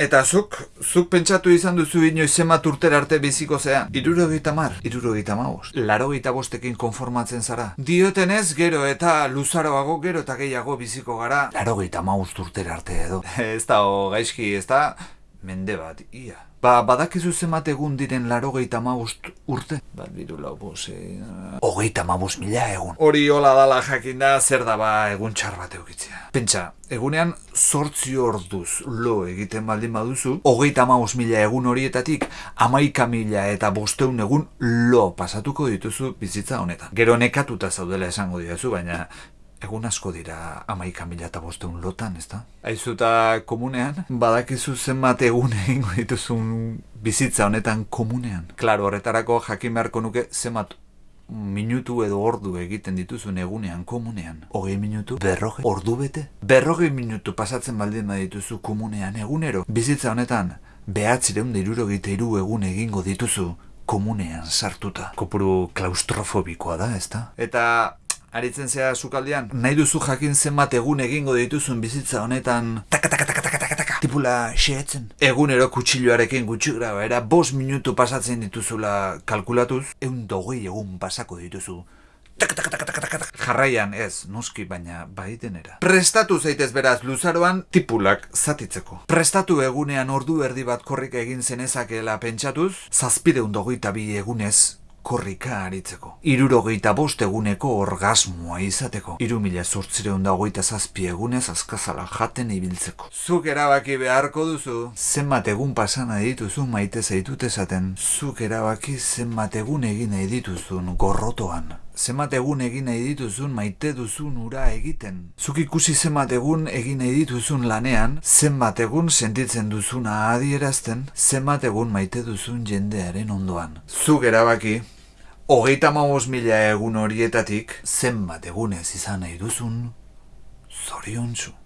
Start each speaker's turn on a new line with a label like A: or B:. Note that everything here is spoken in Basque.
A: Eta zuk, zuk pentsatu izan duzu inoiz zenbat urtera arte biziko zean. Irurogeita mar, irurogeita maus. Larogeita bostekin konformatzen zara. Diotenez gero eta luzaroago gero eta gehiago biziko gara. Larogeita maus urtera arte edo. ez da, o, gaizki, ez da, mende bat, ia. Ba, badakizu zenbat egun diren larogeita maust urte? Bat biru lau bose... Hogeita maus mila egun. Hori hola dala jakinda zer da ba egun txar bat eukitzea. Pentsa, egunean zortzi orduz lo egiten baldin baduzu, hogeita maus mila egun horietatik amaika mila eta bosteun egun lo pasatuko dituzu bizitza honetan. Gero nekatuta zaudela esango diazu, baina Egun asko dira amaika mila eta bosteun lotan, ez da? Aizuta komunean, badakizu zenbat egun egingo dituzun bizitza honetan komunean. Klaro, horretarako jakin beharko nuke zenbat minutu edo ordu egiten dituzun egunean komunean. Hogei minutu, berroge, ordu bete. Berroge minutu pasatzen baldin badituzu komunean egunero. Bizitza honetan, behatzireun deiruro iru egun egingo dituzu komunean sartuta. Kopuru klaustrofobikoa da, ez da? Eta aritzen zea sukaldean, nahi duzu jakin zenbat egun egingo dituzun bizitza honetan taka taka taka taka taka taka tipula xeetzen. Egunero kutsilloarekin gutxi graba, era bos minutu pasatzen dituzula kalkulatuz, egun dogei egun pasako dituzu. Taka, taka, taka, taka, taka. Jarraian ez, noski baina baitenera. Prestatu zaitez beraz luzaroan tipulak zatitzeko. Prestatu egunean ordu erdi bat korrik egin zenezakela pentsatuz, zazpideun dogeita bi egunez korrika aritzeko. Irurogeita bost eguneko orgasmoa izateko. Iru mila sortzireun da hogeita zazpi egunez azkazala jaten ibiltzeko. Zuk erabaki beharko duzu, zenbat egun pasana dituzu maite zaitut esaten. Zuk erabaki zenbat egun egin nahi dituzun gorrotoan. Zenbat egun egin nahi dituzun maite duzun ura egiten. Zuk ikusi zenbat egun egin nahi dituzun lanean, zenbat egun sentitzen duzuna adierazten, zenbat egun maite duzun jendearen ondoan. Zuk erabaki, hogeita maus mila egun horietatik, zenbat egunez izan nahi duzun, zoriontsu.